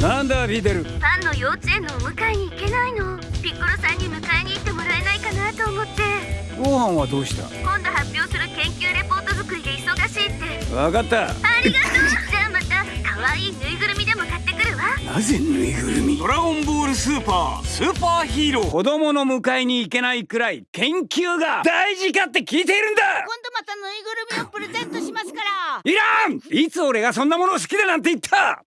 なんだビデル。ファンの幼稚園のお迎えに行けないの。ピッコロさんに迎えに行ってもらえないかなと思って。ご飯はどうした？今度発表する研究レポート作りで忙しいって。わかった。ありがとう。じゃあまた可愛いぬいぐるみでも買ってくるわ。なぜぬいぐるみ？ドラゴンボールスーパースーパーヒーロー。子供の迎えに行けないくらい研究が大事かって聞いているんだ！今度またぬいぐるみをプレゼントしますから。いらん！いつ俺がそんなものを好きだなんて言った！